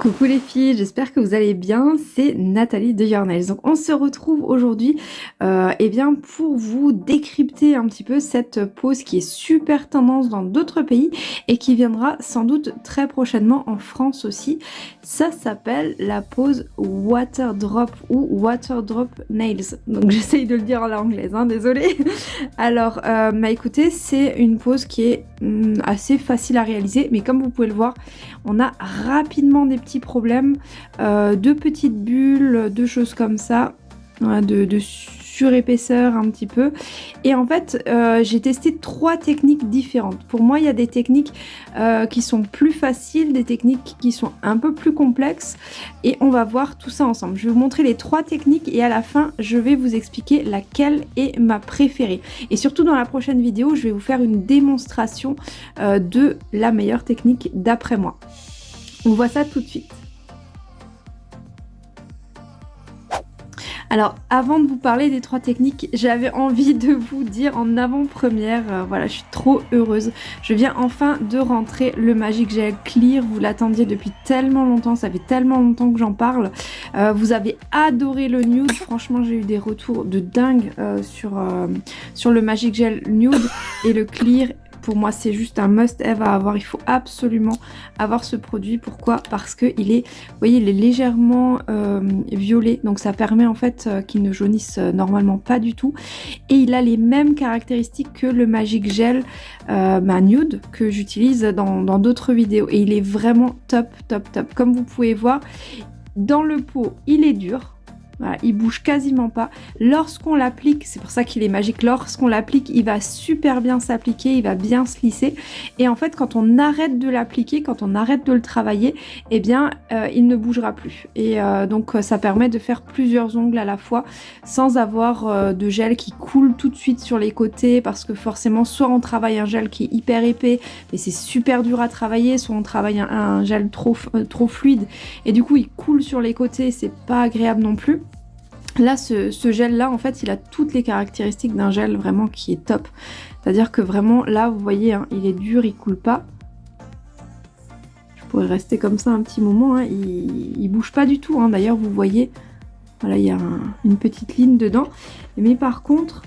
Coucou les filles, j'espère que vous allez bien, c'est Nathalie de Your Nails. Donc on se retrouve aujourd'hui euh, eh bien pour vous décrypter un petit peu cette pose qui est super tendance dans d'autres pays et qui viendra sans doute très prochainement en France aussi. Ça s'appelle la pose Water Drop ou Water Drop Nails. Donc j'essaye de le dire en anglaise, hein, désolé. Alors euh, bah écoutez, c'est une pose qui est hum, assez facile à réaliser mais comme vous pouvez le voir, on a rapidement des petits problèmes, euh, de petites bulles, de choses comme ça, de, de surépaisseur un petit peu. Et en fait, euh, j'ai testé trois techniques différentes. Pour moi, il y a des techniques euh, qui sont plus faciles, des techniques qui sont un peu plus complexes. Et on va voir tout ça ensemble. Je vais vous montrer les trois techniques et à la fin, je vais vous expliquer laquelle est ma préférée. Et surtout dans la prochaine vidéo, je vais vous faire une démonstration de la meilleure technique d'après moi. On voit ça tout de suite. Alors, avant de vous parler des trois techniques, j'avais envie de vous dire en avant-première, euh, voilà, je suis trop heureuse. Je viens enfin de rentrer le Magic Gel Clear, vous l'attendiez depuis tellement longtemps, ça fait tellement longtemps que j'en parle. Euh, vous avez adoré le nude, franchement j'ai eu des retours de dingue euh, sur, sur le Magic Gel Nude et le Clear pour moi, c'est juste un must-have à avoir. Il faut absolument avoir ce produit. Pourquoi? Parce qu'il est, vous voyez, il est légèrement euh, violet. Donc ça permet en fait euh, qu'il ne jaunisse euh, normalement pas du tout. Et il a les mêmes caractéristiques que le Magic Gel Nude que j'utilise dans d'autres vidéos. Et il est vraiment top, top, top. Comme vous pouvez voir, dans le pot, il est dur voilà, il bouge quasiment pas. Lorsqu'on l'applique, c'est pour ça qu'il est magique, lorsqu'on l'applique, il va super bien s'appliquer, il va bien se lisser. Et en fait, quand on arrête de l'appliquer, quand on arrête de le travailler, eh bien, euh, il ne bougera plus. Et euh, donc, ça permet de faire plusieurs ongles à la fois sans avoir euh, de gel qui coule tout de suite sur les côtés parce que forcément, soit on travaille un gel qui est hyper épais, mais c'est super dur à travailler, soit on travaille un, gel trop, trop fluide et du coup, il coule sur les côtés, c'est pas agréable non plus. Là, ce, gel-là, en fait, il a toutes les caractéristiques d'un gel vraiment qui est top. C'est-à-dire que vraiment, là, vous voyez, hein, il est dur, il coule pas. Je pourrais rester comme ça un petit moment. Hein, il, bouge pas du tout. Hein. D'ailleurs, vous voyez, voilà, il y a une petite ligne dedans. Mais par contre,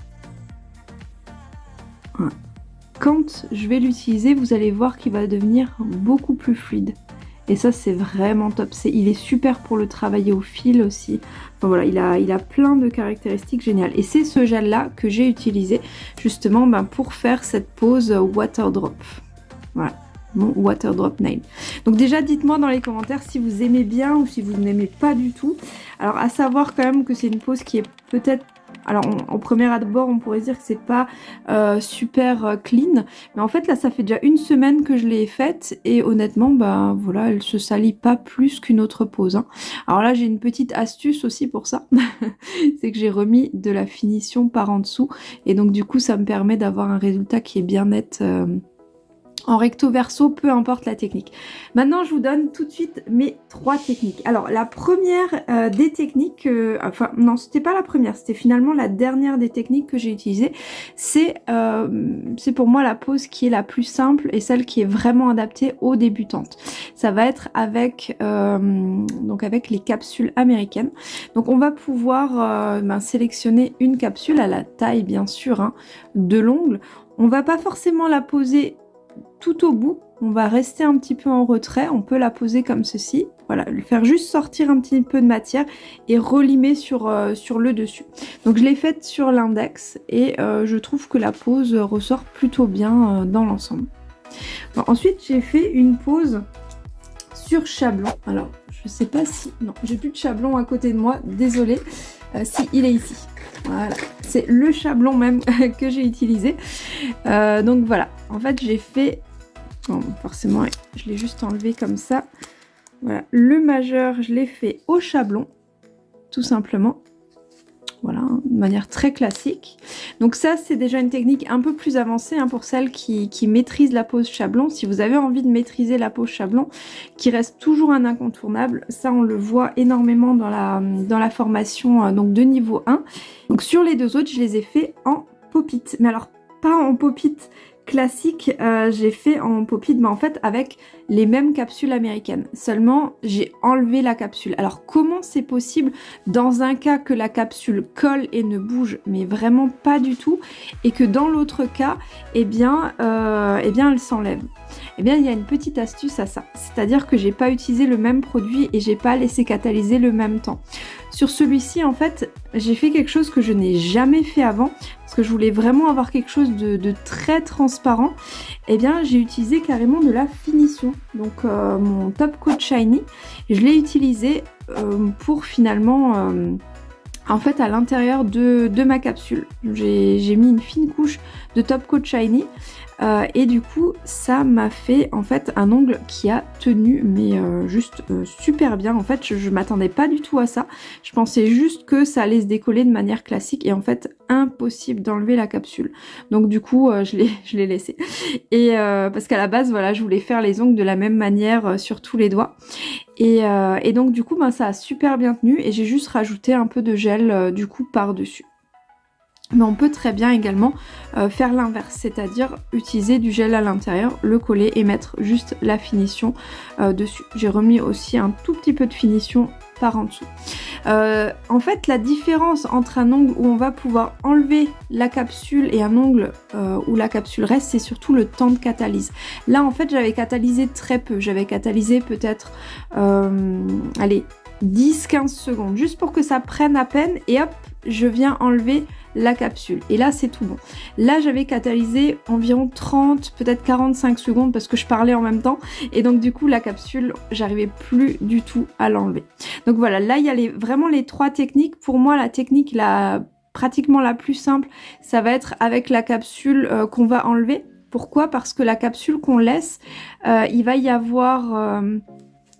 quand je vais l'utiliser, vous allez voir qu'il va devenir beaucoup plus fluide. Et ça, c'est vraiment top. il est super pour le travailler au fil aussi. Enfin, voilà, il a, plein de caractéristiques géniales. Et c'est ce gel-là que j'ai utilisé justement ben, pour faire cette pose water drop. Voilà mon water drop nail. Donc déjà dites-moi dans les commentaires si vous aimez bien ou si vous n'aimez pas du tout. Alors à savoir quand même que c'est une pose qui est peut-être alors en premier abord on pourrait dire que c'est pas euh, super euh, clean mais en fait là ça fait déjà une semaine que je l'ai faite et honnêtement bah voilà elle se salit pas plus qu'une autre pose hein. alors là j'ai une petite astuce aussi pour ça c'est que j'ai remis de la finition par en dessous et donc du coup ça me permet d'avoir un résultat qui est bien net euh, en recto verso, peu importe la technique. Maintenant, je vous donne tout de suite mes trois techniques. Alors, la première euh, des techniques, euh, enfin non, c'était pas la première, c'était finalement la dernière des techniques que j'ai utilisées. C'est euh, c'est pour moi la pose qui est la plus simple et celle qui est vraiment adaptée aux débutantes. Ça va être avec donc avec les capsules américaines. Donc, on va pouvoir ben, sélectionner une capsule à la taille bien sûr hein, de l'ongle. On va pas forcément la poser tout au bout. On va rester un petit peu en retrait. On peut la poser comme ceci. Voilà, faire juste sortir un petit peu de matière et relimer sur, euh, le dessus. Donc je l'ai faite sur l'index et euh, je trouve que la pose ressort plutôt bien euh, dans l'ensemble. ensuite, j'ai fait une pose sur chablon. Alors, je sais pas si... Non, j'ai plus de chablon à côté de moi. Désolée. si, il est ici. Voilà, c'est le chablon même que j'ai utilisé. donc voilà, en fait j'ai fait forcément, je l'ai juste enlevé comme ça. Voilà, le majeur, je l'ai fait au chablon, tout simplement. Voilà, de manière très classique. Donc ça, c'est déjà une technique un peu plus avancée hein, pour celles qui, maîtrisent la pose chablon. Si vous avez envie de maîtriser la pose chablon, qui reste toujours un incontournable, ça on le voit énormément dans la, dans la formation euh, donc de niveau 1. Donc sur les deux autres, je les ai fait en pop-it. Mais alors, pas en pop-it classique, euh, j'ai fait en pop-it, mais en fait avec les mêmes capsules américaines. Seulement, j'ai enlevé la capsule. Alors comment c'est possible dans un cas que la capsule colle et ne bouge, mais vraiment pas du tout, et que dans l'autre cas, eh bien, euh, eh bien elle s'enlève? Eh bien il y a une petite astuce à ça. C'est-à-dire que j'ai pas utilisé le même produit et j'ai pas laissé catalyser le même temps. Sur celui-ci, en fait, j'ai fait quelque chose que je n'ai jamais fait avant, parce que je voulais vraiment avoir quelque chose de, très transparent. Eh bien, j'ai utilisé carrément de la finition. Donc, euh, mon Top Coat Shiny, je l'ai utilisé euh, pour finalement... Euh, en fait à l'intérieur de, de, ma capsule. J'ai mis une fine couche de Top Coat Shiny euh, et du coup, ça m'a fait en fait un ongle qui a tenu, mais euh, juste euh, super bien. En fait, je, je m'attendais pas du tout à ça. Je pensais juste que ça allait se décoller de manière classique et en fait, impossible d'enlever la capsule. Donc du coup, je l'ai laissé. Et parce qu'à la base, voilà, je voulais faire les ongles de la même manière sur tous les doigts. Et, et donc du coup, ben, ça a super bien tenu et j'ai juste rajouté un peu de gel du coup par-dessus. Mais on peut très bien également euh, faire l'inverse, c'est-à-dire utiliser du gel à l'intérieur, le coller et mettre juste la finition euh, dessus. J'ai remis aussi un tout petit peu de finition par en dessous. Euh, en fait, la différence entre un ongle où on va pouvoir enlever la capsule et un ongle où la capsule reste, c'est surtout le temps de catalyse. Là, en fait, j'avais catalysé très peu. J'avais catalysé peut-être, allez, 10-15 secondes, juste pour que ça prenne à peine et hop, je viens enlever la capsule. Et là, c'est tout bon. Là, j'avais catalysé environ 30, peut-être 45 secondes parce que je parlais en même temps. Et donc, du coup, la capsule, j'arrivais plus du tout à l'enlever. Donc voilà, là, il y a vraiment les trois techniques. Pour moi, la technique la pratiquement la plus simple, ça va être avec la capsule euh, qu'on va enlever. Pourquoi? Parce que la capsule qu'on laisse, euh, il va y avoir... Euh,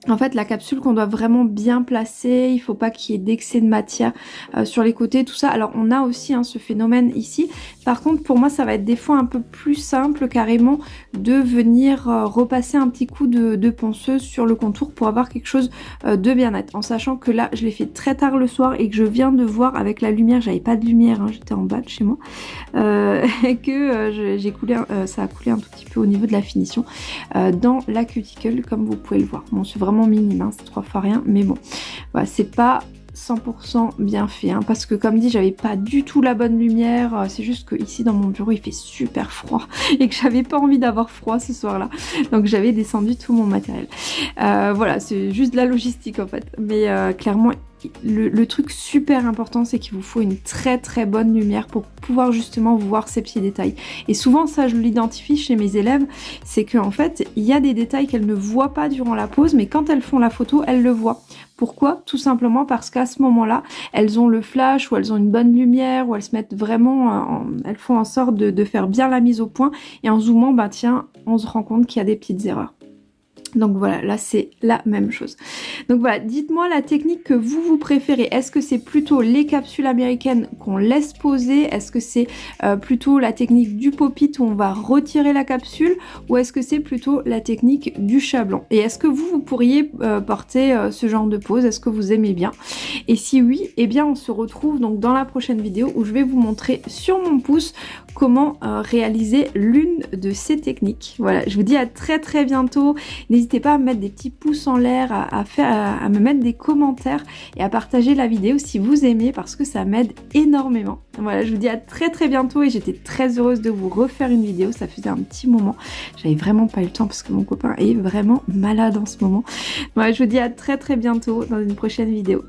en fait, la capsule qu'on doit vraiment bien placer, il faut pas qu'il y ait d'excès de matière euh, sur les côtés, tout ça. Alors, on a aussi hein, ce phénomène ici. Par contre, pour moi, ça va être des fois un peu plus simple carrément de venir euh, repasser un petit coup de, ponceuse sur le contour pour avoir quelque chose euh, de bien net. En sachant que là, je l'ai fait très tard le soir et que je viens de voir avec la lumière, j'avais pas de lumière, hein, j'étais en bas de chez moi, que j'ai coulé, ça a coulé un tout petit peu au niveau de la finition dans la cuticule, comme vous pouvez le voir. Bon, c'est vraiment minime, hein, c'est trois fois rien, mais bon, voilà, c'est pas 100% bien fait hein, parce que comme dit j'avais pas du tout la bonne lumière euh, c'est juste que ici dans mon bureau il fait super froid et que j'avais pas envie d'avoir froid ce soir là donc j'avais descendu tout mon matériel. Euh, voilà c'est juste de la logistique en fait. Mais euh, clairement le, truc super important, c'est qu'il vous faut une très très bonne lumière pour pouvoir justement voir ces petits détails. Et souvent, ça, je l'identifie chez mes élèves, c'est qu'en fait, il y a des détails qu'elles ne voient pas durant la pause, mais quand elles font la photo, elles le voient. Pourquoi? Tout simplement parce qu'à ce moment-là, elles ont le flash ou elles ont une bonne lumière ou elles se mettent vraiment, elles font en sorte de, faire bien la mise au point et en zoomant, bah tiens, on se rend compte qu'il y a des petites erreurs. Donc voilà, là c'est la même chose. Donc voilà, dites-moi la technique que vous vous préférez. Est-ce que c'est plutôt les capsules américaines qu'on laisse poser? Est-ce que c'est euh, plutôt la technique du pop-it où on va retirer la capsule? Ou est-ce que c'est plutôt la technique du chablon? Et est-ce que vous, vous pourriez euh, porter euh, ce genre de pose? Est-ce que vous aimez bien? Et si oui, eh bien on se retrouve donc dans la prochaine vidéo où je vais vous montrer sur mon pouce comment réaliser l'une de ces techniques. Voilà, je vous dis à très très bientôt. N'hésitez pas à me mettre des petits pouces en l'air, à, faire, à, me mettre des commentaires et à partager la vidéo si vous aimez parce que ça m'aide énormément. Voilà, je vous dis à très très bientôt et j'étais très heureuse de vous refaire une vidéo. Ça faisait un petit moment. J'avais vraiment pas eu le temps parce que mon copain est vraiment malade en ce moment. Voilà, je vous dis à très très bientôt dans une prochaine vidéo.